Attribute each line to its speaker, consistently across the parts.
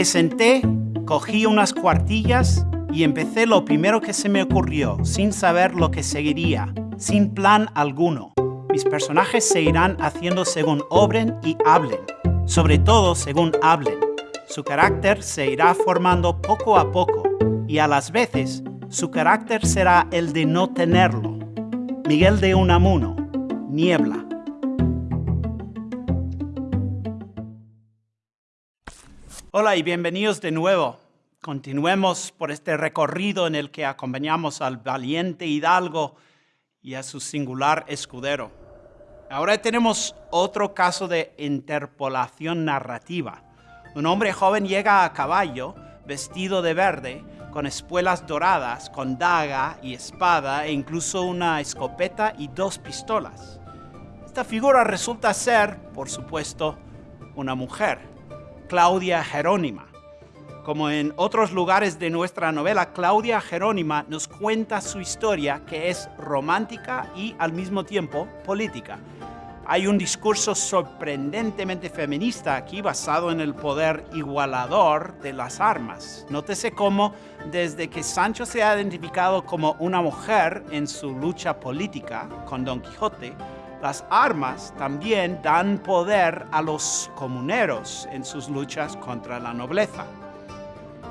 Speaker 1: Me senté, cogí unas cuartillas y empecé lo primero que se me ocurrió, sin saber lo que seguiría, sin plan alguno. Mis personajes se irán haciendo según obren y hablen, sobre todo según hablen. Su carácter se irá formando poco a poco y a las veces su carácter será el de no tenerlo. Miguel de Unamuno, Niebla. Hola y bienvenidos de nuevo. Continuemos por este recorrido en el que acompañamos al valiente hidalgo y a su singular escudero. Ahora tenemos otro caso de interpolación narrativa. Un hombre joven llega a caballo, vestido de verde, con espuelas doradas, con daga y espada e incluso una escopeta y dos pistolas. Esta figura resulta ser, por supuesto, una mujer, Claudia Jerónima. Como en otros lugares de nuestra novela, Claudia Jerónima nos cuenta su historia que es romántica y al mismo tiempo política hay un discurso sorprendentemente feminista aquí basado en el poder igualador de las armas. Nótese cómo desde que Sancho se ha identificado como una mujer en su lucha política con Don Quijote, las armas también dan poder a los comuneros en sus luchas contra la nobleza.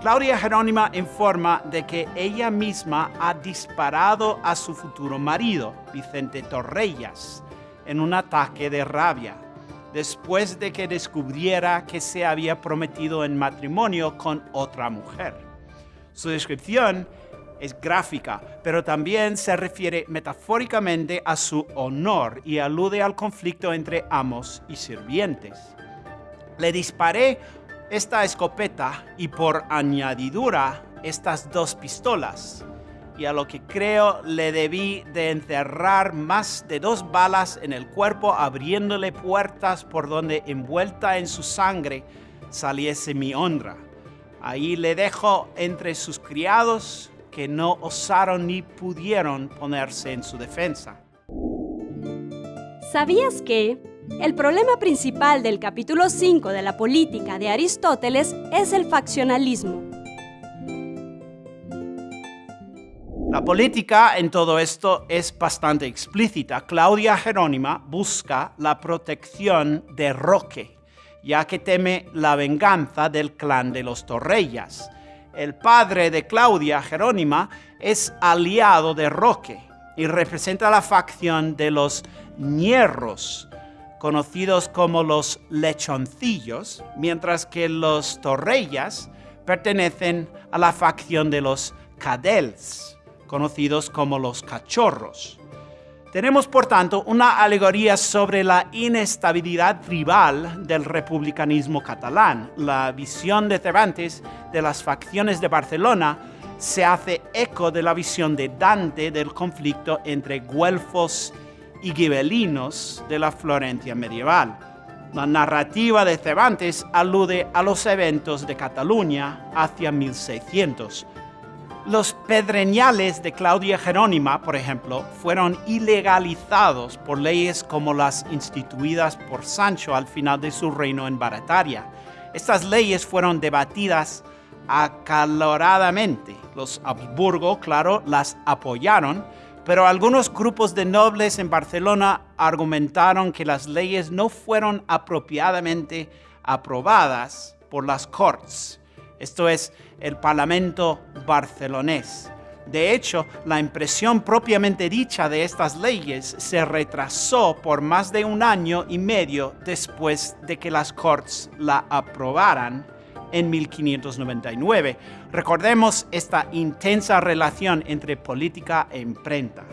Speaker 1: Claudia Jerónima informa de que ella misma ha disparado a su futuro marido, Vicente Torrellas, en un ataque de rabia, después de que descubriera que se había prometido en matrimonio con otra mujer. Su descripción es gráfica, pero también se refiere metafóricamente a su honor y alude al conflicto entre amos y sirvientes. Le disparé esta escopeta y por añadidura estas dos pistolas y a lo que creo le debí de encerrar más de dos balas en el cuerpo, abriéndole puertas por donde envuelta en su sangre saliese mi honra. Ahí le dejo entre sus criados que no osaron ni pudieron ponerse en su defensa.
Speaker 2: ¿Sabías que el problema principal del capítulo 5 de la política de Aristóteles es el faccionalismo?
Speaker 1: La política en todo esto es bastante explícita. Claudia Jerónima busca la protección de Roque, ya que teme la venganza del clan de los Torrellas. El padre de Claudia Jerónima es aliado de Roque y representa la facción de los Ñerros, conocidos como los lechoncillos, mientras que los Torrellas pertenecen a la facción de los Cadels conocidos como los cachorros. Tenemos, por tanto, una alegoría sobre la inestabilidad tribal del republicanismo catalán. La visión de Cervantes de las facciones de Barcelona se hace eco de la visión de Dante del conflicto entre güelfos y gibelinos de la Florencia medieval. La narrativa de Cervantes alude a los eventos de Cataluña hacia 1600, los pedreñales de Claudia Jerónima, por ejemplo, fueron ilegalizados por leyes como las instituidas por Sancho al final de su reino en Barataria. Estas leyes fueron debatidas acaloradamente. Los Habsburgo, claro, las apoyaron, pero algunos grupos de nobles en Barcelona argumentaron que las leyes no fueron apropiadamente aprobadas por las Cortes esto es el Parlamento barcelonés. De hecho, la impresión propiamente dicha de estas leyes se retrasó por más de un año y medio después de que las Cortes la aprobaran en 1599. Recordemos esta intensa relación entre política e imprenta.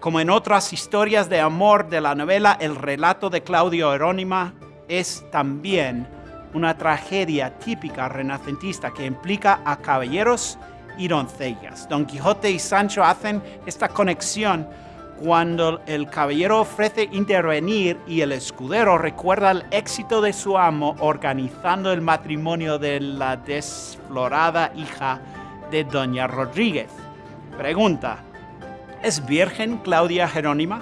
Speaker 1: Como en otras historias de amor de la novela, el relato de Claudio Herónima es también una tragedia típica renacentista que implica a caballeros y doncellas. Don Quijote y Sancho hacen esta conexión cuando el caballero ofrece intervenir y el escudero recuerda el éxito de su amo organizando el matrimonio de la desflorada hija de Doña Rodríguez. Pregunta, ¿es virgen Claudia Jerónima?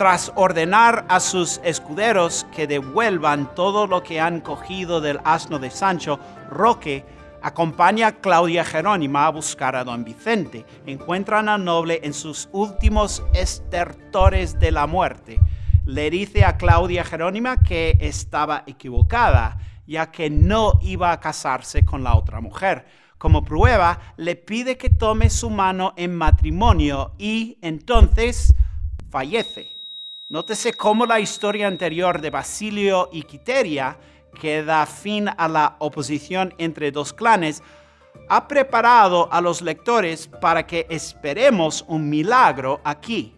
Speaker 1: Tras ordenar a sus escuderos que devuelvan todo lo que han cogido del asno de Sancho, Roque acompaña a Claudia Jerónima a buscar a don Vicente. Encuentran al noble en sus últimos estertores de la muerte. Le dice a Claudia Jerónima que estaba equivocada, ya que no iba a casarse con la otra mujer. Como prueba, le pide que tome su mano en matrimonio y entonces fallece. Nótese cómo la historia anterior de Basilio y Quiteria que da fin a la oposición entre dos clanes, ha preparado a los lectores para que esperemos un milagro aquí.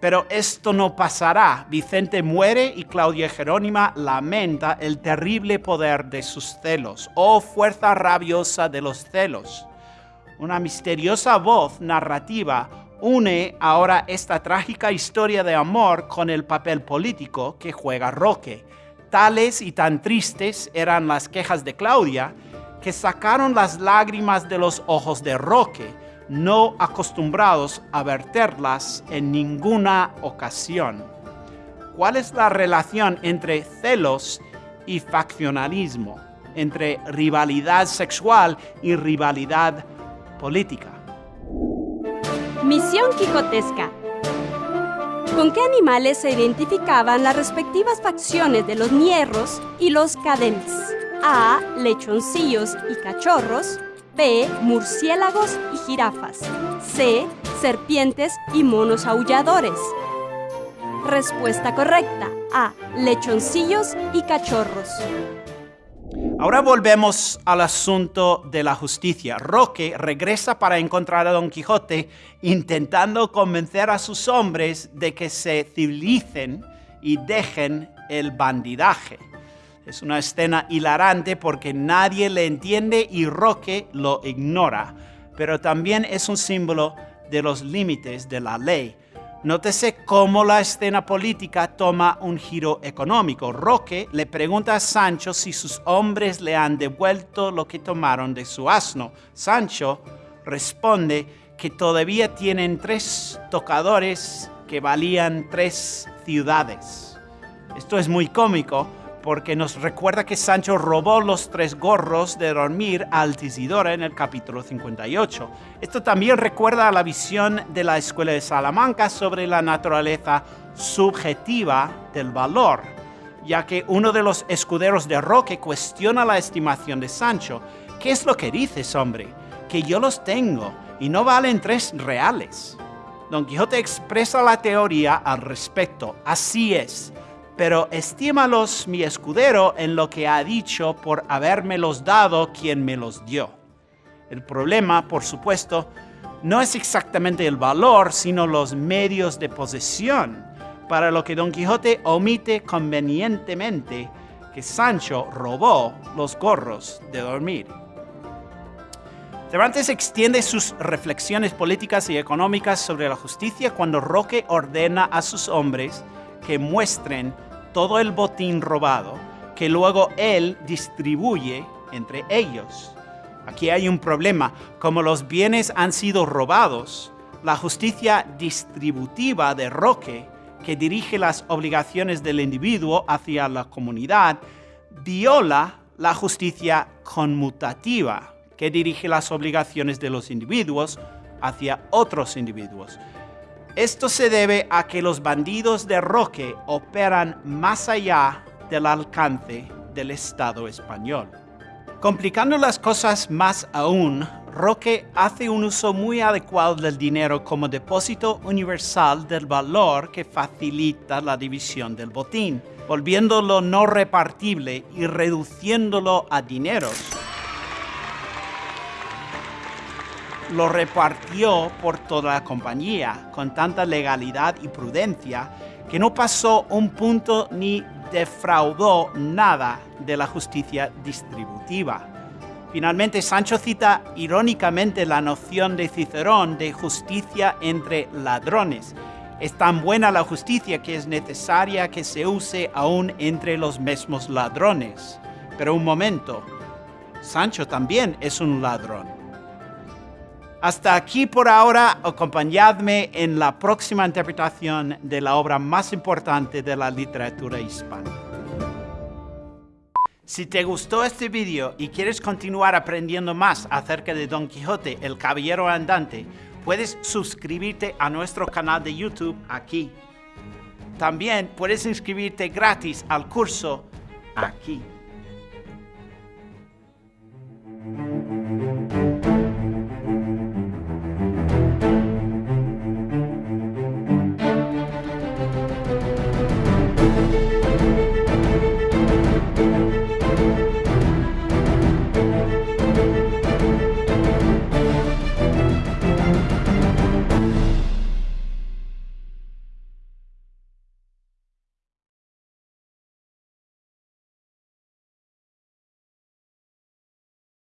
Speaker 1: Pero esto no pasará. Vicente muere y Claudia Jerónima lamenta el terrible poder de sus celos. Oh fuerza rabiosa de los celos. Una misteriosa voz narrativa une ahora esta trágica historia de amor con el papel político que juega Roque Tales y tan tristes eran las quejas de Claudia que sacaron las lágrimas de los ojos de Roque, no acostumbrados a verterlas en ninguna ocasión. ¿Cuál es la relación entre celos y faccionalismo, entre rivalidad sexual y rivalidad política?
Speaker 2: Misión Quijotesca ¿Con qué animales se identificaban las respectivas facciones de los ñerros y los cadents? A. Lechoncillos y cachorros. B. Murciélagos y jirafas. C. Serpientes y monos aulladores. Respuesta correcta. A. Lechoncillos y cachorros.
Speaker 1: Ahora volvemos al asunto de la justicia. Roque regresa para encontrar a Don Quijote intentando convencer a sus hombres de que se civilicen y dejen el bandidaje. Es una escena hilarante porque nadie le entiende y Roque lo ignora, pero también es un símbolo de los límites de la ley. Nótese cómo la escena política toma un giro económico. Roque le pregunta a Sancho si sus hombres le han devuelto lo que tomaron de su asno. Sancho responde que todavía tienen tres tocadores que valían tres ciudades. Esto es muy cómico porque nos recuerda que Sancho robó los tres gorros de dormir a Altisidora en el capítulo 58. Esto también recuerda a la visión de la Escuela de Salamanca sobre la naturaleza subjetiva del valor, ya que uno de los escuderos de Roque cuestiona la estimación de Sancho. ¿Qué es lo que dices, hombre? Que yo los tengo y no valen tres reales. Don Quijote expresa la teoría al respecto. Así es pero estímalos mi escudero en lo que ha dicho por habérmelos dado quien me los dio. El problema, por supuesto, no es exactamente el valor, sino los medios de posesión, para lo que Don Quijote omite convenientemente que Sancho robó los gorros de dormir. Cervantes extiende sus reflexiones políticas y económicas sobre la justicia cuando Roque ordena a sus hombres que muestren todo el botín robado que luego él distribuye entre ellos. Aquí hay un problema. Como los bienes han sido robados, la justicia distributiva de Roque, que dirige las obligaciones del individuo hacia la comunidad, viola la justicia conmutativa, que dirige las obligaciones de los individuos hacia otros individuos. Esto se debe a que los bandidos de Roque operan más allá del alcance del Estado español. Complicando las cosas más aún, Roque hace un uso muy adecuado del dinero como depósito universal del valor que facilita la división del botín, volviéndolo no repartible y reduciéndolo a dineros lo repartió por toda la compañía con tanta legalidad y prudencia que no pasó un punto ni defraudó nada de la justicia distributiva. Finalmente, Sancho cita irónicamente la noción de Cicerón de justicia entre ladrones. Es tan buena la justicia que es necesaria que se use aún entre los mismos ladrones. Pero un momento, Sancho también es un ladrón. Hasta aquí por ahora, acompañadme en la próxima interpretación de la obra más importante de la literatura hispana. Si te gustó este video y quieres continuar aprendiendo más acerca de Don Quijote, el Caballero Andante, puedes suscribirte a nuestro canal de YouTube aquí. También puedes inscribirte gratis al curso aquí.